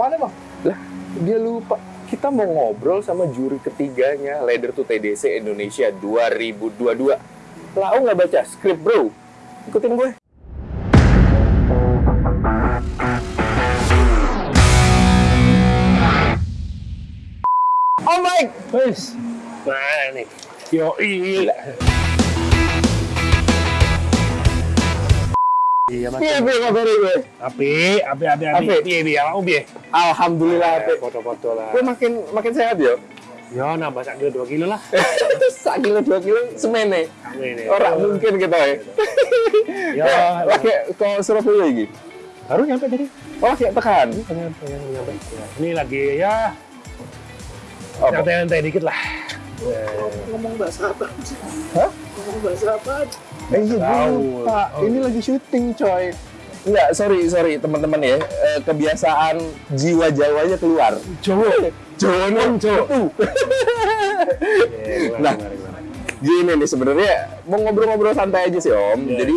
Mana bang? Lah, dia lupa. Kita mau ngobrol sama juri ketiganya Leader to TDC Indonesia 2022. Lau nggak baca skrip bro? Ikutin gue. Oh my! Wes. Mana nih? Yo Gila. Iya mas. Piye piye kabarnya gue? Api, api, api, api. Api. Piye, piye, awakmu piye? Alhamdulillah. Eh, Pe. Foto-foto lah. Gue makin makin sehat ya. Yo nambah sak kilo 2 kilo lah. Sak kilo dua kilo semene. Ya. Orang mungkin kita ya. Yo, Ya, lagi ke Surabaya lagi. baru nyampe tadi. Oh, kayak tekan. Pengen, pengen nyampe. Ya, Ini lagi ya Apa? nyantai-nyantai dikit lah. ngomong bahasa apa? Hah? Ngomong bahasa apa? Eh, iya, gue lupa. Oh. Ini lagi syuting, coy. Enggak, sorry, sorry teman-teman ya. Eh, kebiasaan jiwa Jawanya keluar. Cowok. Jawa non, cowok. Nah. Gini nih sebenarnya mau ngobrol-ngobrol santai aja sih Om. Iya. Jadi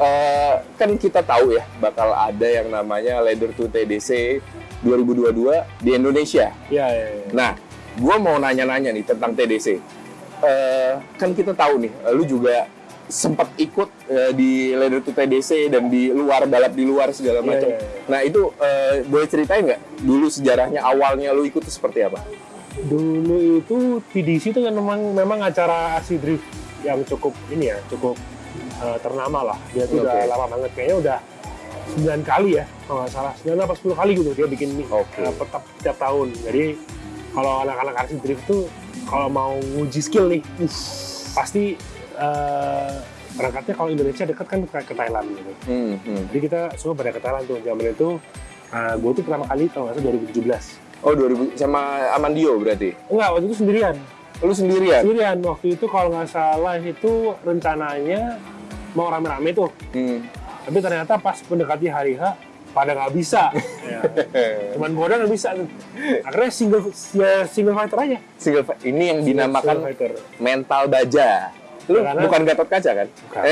eh, kan kita tahu ya bakal ada yang namanya Leader to TDC 2022 di Indonesia. Ya, ya, ya. Nah, gua mau nanya-nanya nih tentang TDC. Eh, kan kita tahu nih, lu juga sempat ikut eh, di Leader to TDC dan di luar balap di luar segala Iya, macam. iya, iya. Nah itu eh, boleh ceritain nggak dulu sejarahnya awalnya lu ikut itu seperti apa? Dulu itu TDC itu kan memang memang acara RC drift yang cukup ini ya, cukup eh, ternama lah. Dia tuh udah Oke. lama banget, kayaknya udah 9 kali ya, kalau nggak salah. 9 apa 10 kali gitu dia bikin ini Oke. eh, per- tiap, tiap tahun. Jadi kalau anak-anak RC drift tuh kalau mau nguji skill nih, pasti eh, berangkatnya kalau Indonesia dekat kan ke, Thailand gitu. Hmm, hmm. Jadi kita semua pada ke Thailand tuh. Zaman itu gue tuh pertama kali kalau nggak salah 2017. Oh 2000 sama Amandio berarti? Enggak, waktu itu sendirian. Lu sendirian? Sendirian. Waktu itu kalau nggak salah itu rencananya mau rame-rame tuh. Hmm. Tapi ternyata pas mendekati hari H, pada nggak bisa. ya. Cuman bodoh nggak bisa tuh. Akhirnya single ya single fighter aja. Single ini yang Single dinamakan fighter. mental baja. Lu Ya, karena- bukan Gatot Kaca kan? Bukan.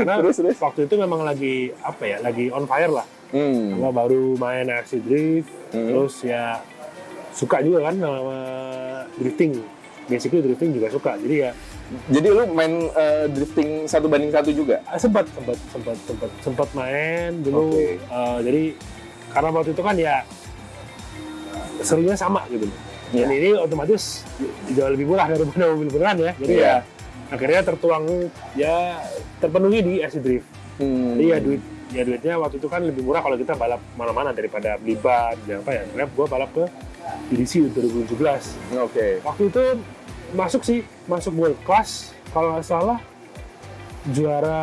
Karena Terus, terus. waktu itu memang lagi apa ya, lagi on fire lah. Hmm. Gua baru main RC drift, Hmm. terus ya suka juga kan sama drifting. Basically drifting juga suka. Jadi ya Jadi lu main eh, drifting satu banding satu juga? Ah, sempat sempat sempat sempat sempat main dulu Oke. Eh, jadi karena waktu itu kan ya serunya sama gitu Iya. dan ini otomatis jauh lebih murah daripada mobil beneran ya jadi Iya. ya akhirnya tertuang ya terpenuhi di RC Drift Hmm. jadi ya duit ya duitnya waktu itu kan lebih murah kalau kita balap mana-mana daripada beli ban dan apa ya akhirnya gua balap ke EDC 2017 Oke. waktu itu masuk sih masuk world class kalau nggak salah juara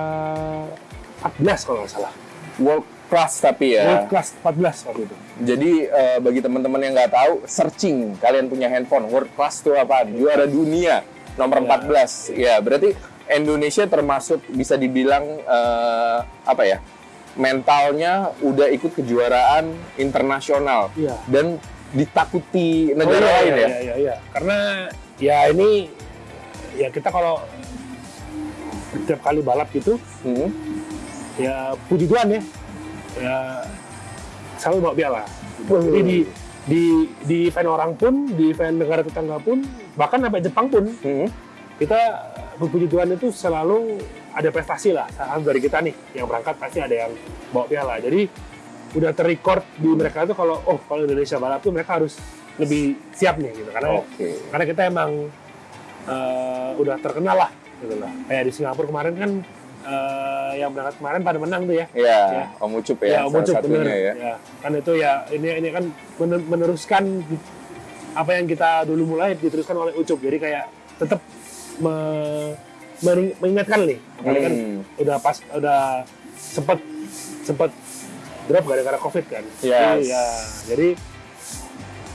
14 kalau nggak salah World class tapi world ya. class 14 waktu itu Jadi eh, bagi teman-teman yang nggak tahu, searching kalian punya handphone world class itu apa? Juara dunia nomor Ya. 14. Ya, berarti Indonesia termasuk bisa dibilang eh, apa ya? Mentalnya udah ikut kejuaraan internasional iya dan ditakuti negara Oh, iya, lain iya, ya. iya, iya, iya. karena ya ini ya kita kalau setiap kali balap gitu Hmm. ya puji Tuhan ya ya selalu bawa piala. Jadi di di di event orang pun di event negara tetangga pun bahkan sampai Jepang pun Hmm. kita berpuji Tuhan itu selalu ada prestasi lah. Satu dari kita nih yang berangkat pasti ada yang bawa piala. Jadi udah terrecord di mereka itu kalau oh kalau Indonesia balap tuh mereka harus lebih siap nih gitu. Karena Oke. karena kita emang eh, udah terkenal lah gitu lah. Kayak di Singapura kemarin kan eh, yang berangkat kemarin pada menang tuh ya Ya, Ya. Om Ucup ya, ya, Om salah Ucup, satunya bener. ya. Ya, kan itu ya ini ini kan mener- meneruskan apa yang kita dulu mulai diteruskan oleh Ucup jadi kayak tetap me- mengingatkan nih kan Hmm. udah pas udah sempet sempet drop gara-gara covid kan Yes. Jadi, ya jadi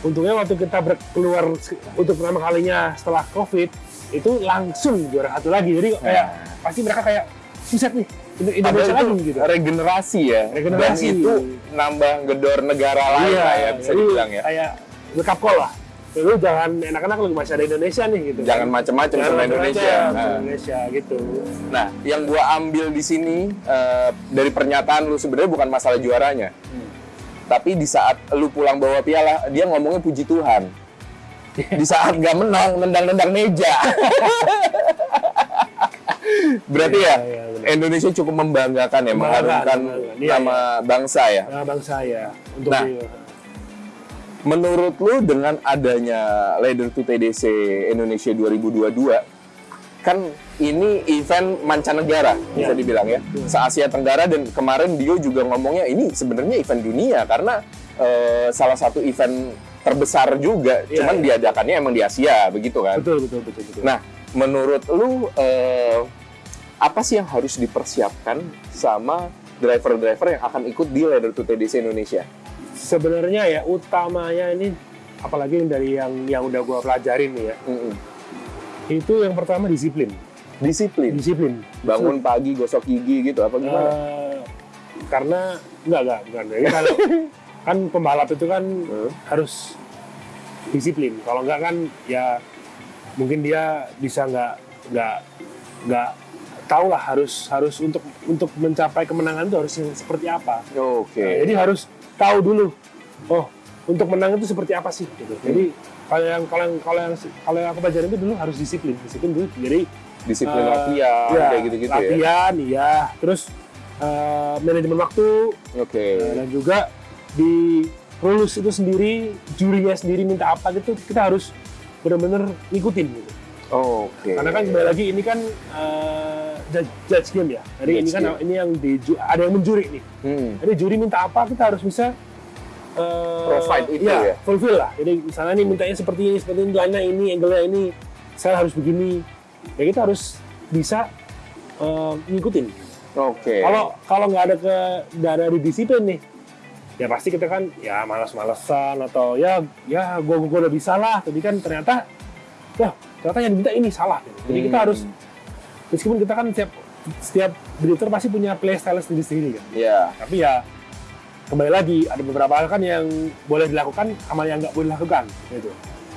untungnya waktu kita keluar untuk pertama kalinya setelah covid itu langsung juara satu lagi jadi kayak pasti mereka kayak buset nih Indonesia lagi itu gitu regenerasi ya. Regenerasi. Dan itu nambah gedor negara lain lah ya bisa dibilang ya. kayak wake up call lah lu jangan enak-enak lu masih ada Indonesia nih gitu Jangan macam-macam Jangan sama Indonesia. Nah. Indonesia gitu Nah, yang gua ambil di sini eh, dari pernyataan lu sebenarnya bukan masalah juaranya. Tapi di saat lu pulang bawa piala, dia ngomongnya puji Tuhan. Di saat nggak menang, nendang-nendang meja. Berarti Iya, ya, iya, benar. Indonesia cukup membanggakan ya, mengharumkan. Iya, nama bangsa ya. Nah, bangsa ya untuk Nah. di- Menurut lu dengan adanya Leader to TDC Indonesia 2022, kan ini event mancanegara bisa Iya. dibilang ya, se Asia Tenggara dan kemarin Dio juga ngomongnya ini sebenarnya event dunia karena eh, salah satu event terbesar juga, Iya, cuman iya. diadakannya emang di Asia begitu kan. betul betul betul betul. Nah, menurut lu eh, apa sih yang harus dipersiapkan sama driver-driver yang akan ikut di Leader to TDC Indonesia? Sebenarnya ya utamanya ini apalagi yang dari yang yang udah gua pelajarin nih ya. Mm-mm. Itu yang pertama disiplin. Disiplin. Disiplin. bangun pagi gosok gigi gitu apa gimana? Eh, karena enggak enggak bukan. Jadi kalau kan pembalap itu kan Hmm. harus disiplin. Kalau enggak kan ya mungkin dia bisa nggak nggak nggak tahu lah harus harus untuk untuk mencapai kemenangan itu harus seperti apa. Oke. Nah, jadi harus tahu dulu. Oh, untuk menang itu seperti apa sih? Gitu. Jadi kalau yang kalau yang kalau yang kalau yang aku pelajarin itu dulu harus disiplin, disiplin dulu. Jadi Disiplin eh, latihan ya, kayak gitu-gitu ya. latihan, iya. Terus eh, manajemen waktu Oke. eh, dan juga di rules itu sendiri, jurinya sendiri minta apa gitu, kita harus benar-benar ngikutin gitu. Oke. Karena kan kembali lagi ini kan eh, judge, judge game ya. Jadi Judge ini kan game. ini yang di ada yang menjuri nih. Hmm. Jadi juri minta apa kita harus bisa eh, Provide itu iya, ya? fulfill lah. Jadi misalnya nih mintanya seperti ini, seperti ini, line ini, angle-nya ini, saya harus begini. Ya kita harus bisa eh, ngikutin. Oke. Kalau kalau nggak ada ke nggak ada di disiplin nih, ya pasti kita kan ya malas-malesan atau ya ya gua gua udah bisa lah. Tapi kan ternyata, wah ternyata yang diminta ini salah. Jadi kita Hmm. harus meskipun kita kan setiap setiap drifter pasti punya playstyle sendiri-sendiri kan Ya. tapi ya kembali lagi ada beberapa hal kan yang boleh dilakukan sama yang nggak boleh dilakukan gitu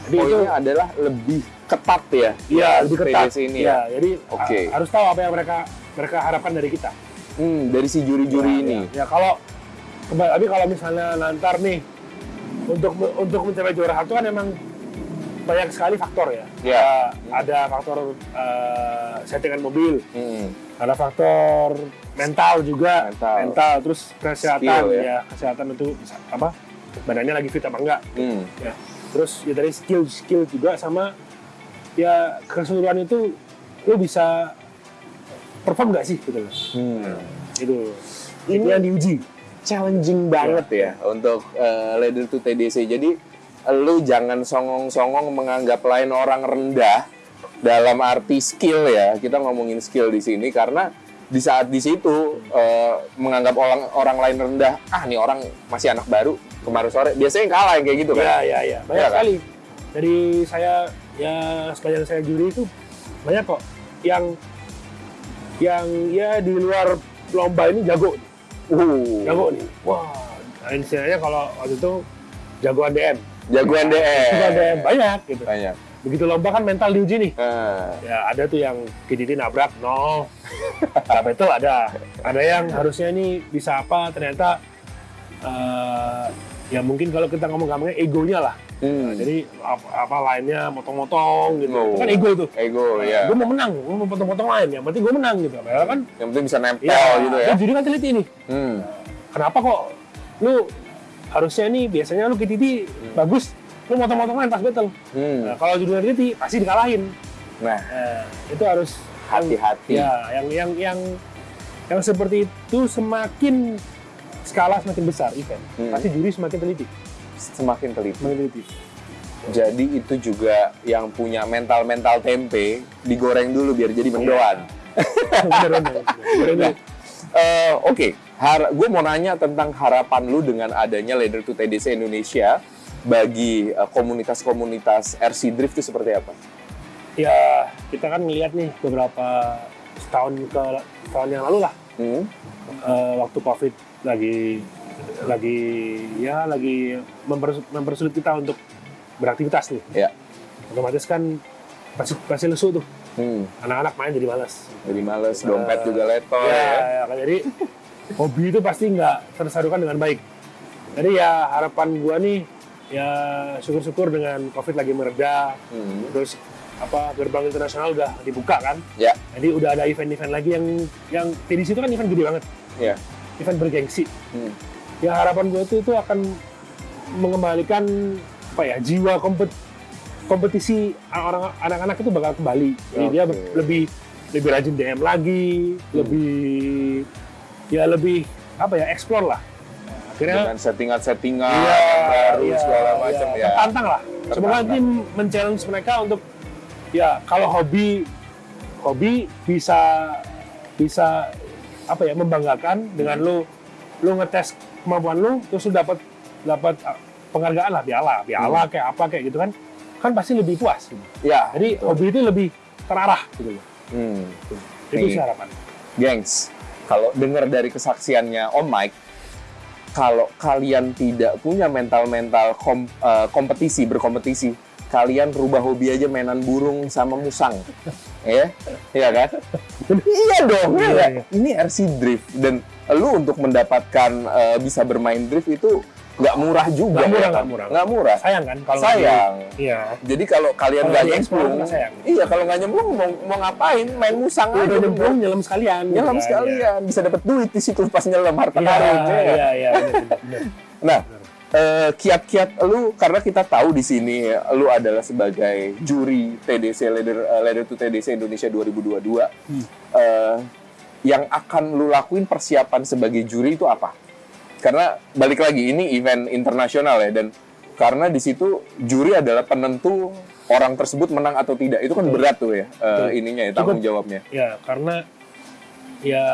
jadi itu Poinnya adalah lebih ketat ya. iya lebih ketat ini ya ya. jadi Oke. ha- harus tahu apa yang mereka mereka harapkan dari kita Hmm, dari si juri-juri Ya, ini. ya, ya kalau kembali tapi kalau misalnya nantar nih untuk untuk mencapai juara satu kan emang banyak sekali faktor ya. Ya. Ada, ada faktor eh, settingan mobil, Hmm. ada faktor mental juga, Mental. terus kesehatan Skill, ya. ya. kesehatan itu apa badannya lagi fit apa enggak. Hmm. Ya. Terus ya dari skill skill juga sama ya keseluruhan itu lu bisa perform nggak sih gitu loh. Hmm. Itu Ini- yang diuji. challenging banget ya untuk uh, leader to TDC. Jadi lu jangan songong-songong menganggap lain orang rendah dalam arti skill ya. Kita ngomongin skill di sini karena di saat di situ uh, menganggap orang orang lain rendah, ah nih orang masih anak baru kemarin sore biasanya kalah yang kayak gitu kan. Ya, ya, ya. Banyak Iya kan? sekali. Dari saya, ya sepanjang saya juri itu banyak kok yang yang ya di luar lomba ini jago, Uh, jago nih. Wah, nah, istilahnya kalau waktu itu jagoan DM. Jagoan DM. Jagoan DM banyak gitu. Banyak. Begitu lomba kan mental diuji nih. Nah, Ya ada tuh yang kididi nabrak, no. Nggak betul ada. Ada yang harusnya ini bisa apa, ternyata eh, ya mungkin kalau kita ngomong gampangnya egonya lah. hmm. Jadi apa, apa lainnya motong-motong gitu. Oh. Itu kan ego itu. ego ya. Gue mau menang, gue mau potong-potong lain. Yang penting gue menang gitu. Padahal kan Yang penting bisa nempel ya, gitu ya. kan juri kan teliti nih. Hmm. Kenapa kok lu harusnya nih biasanya lu KTT bagus, lu motong-motong lain pas battle. Hmm. Nah, kalau juri teliti pasti dikalahin. Nah, Nah, itu harus hati-hati. Ya, yang yang yang yang seperti itu semakin skala semakin besar event, Hmm. pasti juri semakin teliti, Semakin teliti. semakin teliti. Jadi itu juga yang punya mental-mental tempe digoreng dulu biar jadi mendoan. Bener, bener, bener. Bener. Eh, Oke, gue mau nanya tentang harapan lu dengan adanya Leader to TDC Indonesia bagi eh, komunitas-komunitas RC Drift itu seperti apa? Ya, kita kan ngelihat nih beberapa setahun ke tahun yang lalu lah, Hmm? eh, waktu COVID lagi lagi ya lagi mempersu- mempersulit kita untuk beraktivitas nih. Ya. Otomatis kan pasti pasti lesu tuh, Hmm. anak-anak main jadi malas. Jadi males, dompet juga leto ya, ya. ya, kan. jadi hobi itu pasti nggak tersalurkan dengan baik. Jadi ya harapan gua nih ya syukur-syukur dengan covid lagi mereda, Hmm. terus apa gerbang internasional udah dibuka kan. Ya. Jadi udah ada event-event lagi yang yang di situ kan event gede banget, Ya. event bergengsi. Hmm. Ya harapan gue tuh itu akan mengembalikan apa ya jiwa kompet kompetisi orang anak-anak itu bakal kembali. Jadi dia Oke. lebih lebih rajin DM lagi, lebih ya lebih apa ya explore lah. Akhirnya Dengan settingan-settingan Iya, baru iya, segala iya. macam ya. Tertantang lah. Semoga nanti men-challenge mereka untuk ya kalau hobi hobi bisa bisa apa ya membanggakan dengan lu lu ngetes kemampuan lu terus lu dapat dapat uh, penghargaan lah piala piala Hmm. kayak apa kayak gitu kan kan pasti lebih puas gitu. Ya. jadi betul. hobi itu lebih terarah gitu loh Hmm. itu sih harapan Gengs, kalau dengar dari kesaksiannya Om Mike, kalau kalian tidak punya mental-mental kom- eh, kompetisi, berkompetisi, kalian rubah hobi aja mainan burung sama musang. ya, iya kan? iya dong, iya Iya, iya. Ini RC drift dan lu untuk mendapatkan eh, bisa bermain drift itu nggak murah juga. Nggak murah, ya kan? nggak murah. Nggak murah. sayang kan kalau Sayang. di- iya Jadi kalau kalian nggak nyemplung, iya kalau nggak nyemplung mau, mau ngapain? Main musang udah aja. nyemplung nyelam sekalian nyelam kan, ya. sekalian bisa dapat duit di situ pas nyelam harta Iya, karun ya. iya, iya, bener, bener. Nah, eh, kiat-kiat lu karena kita tahu di sini lu adalah sebagai juri TDC Leader eh, Leader to TDC Indonesia 2022. Hmm. eh, yang akan lu lakuin persiapan sebagai juri itu apa? Karena balik lagi ini event internasional ya dan karena di situ juri adalah penentu orang tersebut menang atau tidak. Itu kan Betul. berat tuh ya Betul. ininya ya Cukup. tanggung jawabnya. Ya, karena ya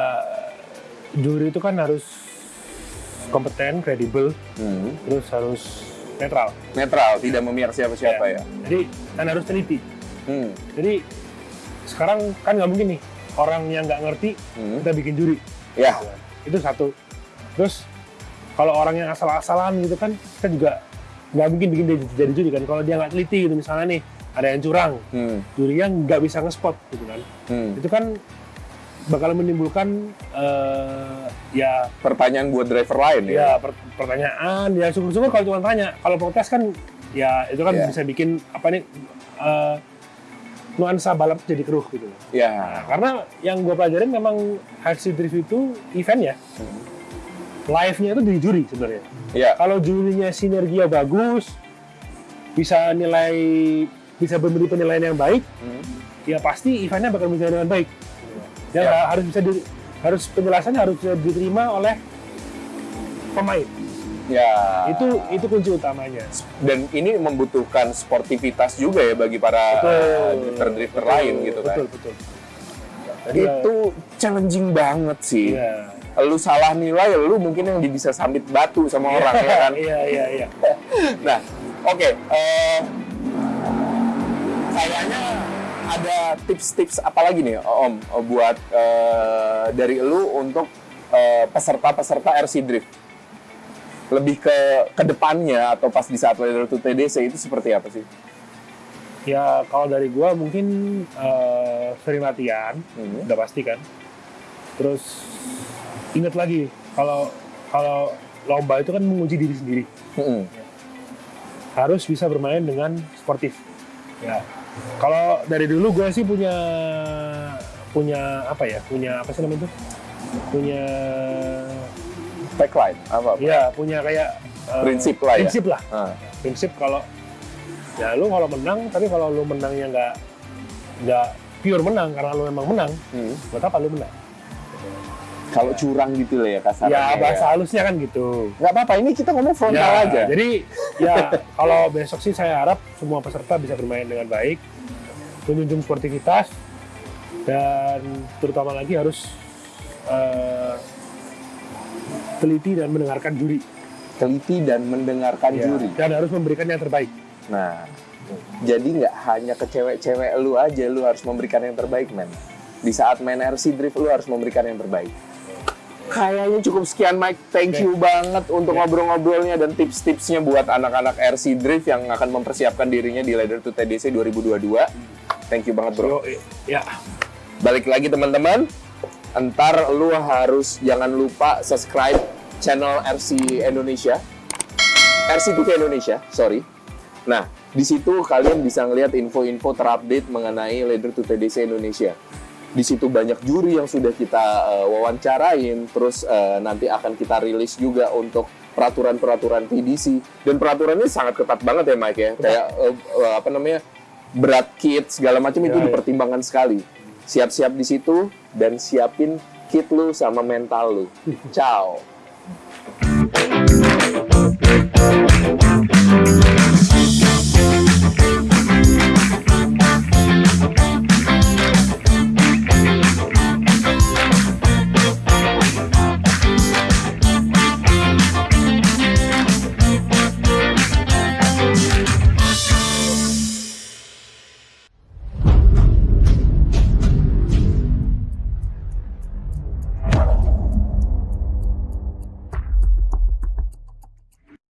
juri itu kan harus kompeten, kredibel, Hmm. terus harus netral. Netral, tidak memihak siapa-siapa ya. Jadi kan harus teliti. Hmm. Jadi sekarang kan nggak mungkin nih orang yang nggak ngerti Hmm. kita bikin juri. Ya. Itu satu. Terus kalau orang yang asal-asalan gitu kan kita juga nggak mungkin bikin dia jadi juri kan. Kalau dia nggak teliti gitu misalnya nih ada yang curang, Hmm. jurinya nggak bisa nge-spot gitu kan. Hmm. Itu kan bakal menimbulkan eh, ya Pertanyaan buat driver lain ya. ya per- pertanyaan ya syukur-syukur kalau cuma tanya kalau protes kan ya itu kan Iya. bisa bikin apa nih eh, nuansa balap jadi keruh gitu loh. Nah, Ya. karena yang gue pelajarin memang HC Drift itu event ya live-nya itu di juri sebenarnya Ya. kalau jurinya sinergia bagus bisa nilai bisa memberi penilaian yang baik Hmm. ya pasti eventnya bakal berjalan dengan baik ya, Ya. harus bisa di- harus penjelasannya harus bisa diterima oleh pemain Ya. itu itu kunci utamanya dan ini membutuhkan sportivitas juga ya bagi para drifter-drifter lain gitu kan. betul betul Itu challenging banget sih. ya, Lu salah nilai, lu mungkin yang bisa sambit batu sama orang ya kan. iya iya iya Nah, oke. eh, kayaknya ada tips-tips apa lagi nih, Om, buat eh, dari lu untuk eh, peserta-peserta RC Drift? Lebih ke ke depannya atau pas di saat Leader to TDC itu seperti apa sih? Ya kalau dari gua mungkin eh, sering latihan Hmm. udah pasti kan terus ingat lagi kalau kalau lomba itu kan menguji diri sendiri Hmm. harus bisa bermain dengan sportif. Ya. Kalau dari dulu gue sih punya punya apa ya? Punya apa sih namanya itu? Punya Backline apa? apa? ya punya kayak eh, Prinsip lah ya? Prinsip lah. Ah. Prinsip kalau ya lu kalau menang, tapi kalau lu menangnya nggak nggak pure menang karena lu memang menang, Hmm. buat apa lu menang? Kalau curang gitu lah ya kasarnya. ya bahasa halusnya kan gitu. Nggak apa-apa, ini kita ngomong frontal Ya, aja. Jadi ya kalau besok sih saya harap semua peserta bisa bermain dengan baik, menjunjung sportivitas dan terutama lagi harus eh, teliti dan mendengarkan juri Teliti dan mendengarkan Ya, juri. dan harus memberikan yang terbaik. Nah, jadi nggak hanya ke cewek-cewek lu aja, lu harus memberikan yang terbaik, men. Di saat main RC Drift, lu harus memberikan yang terbaik. Kayaknya cukup sekian, Mike. Thank you banget untuk Ya. ngobrol-ngobrolnya dan tips-tipsnya buat anak-anak RC Drift yang akan mempersiapkan dirinya di Leader to TDC 2022. Thank you banget, bro. Yo, ya, Balik lagi, teman-teman. Entar lu harus jangan lupa subscribe channel RC Indonesia RCTV Indonesia, sorry. Nah, di situ kalian bisa ngelihat info-info terupdate mengenai Leader to TDC Indonesia. Di situ banyak juri yang sudah kita uh, wawancarain, terus uh, nanti akan kita rilis juga untuk peraturan-peraturan TDC. Dan peraturannya sangat ketat banget ya Mike ya. Kayak uh, uh, apa namanya? berat kit segala macam itu Ya, ya. dipertimbangkan sekali. Siap-siap di situ dan siapin kit lu sama mental lu. Ciao.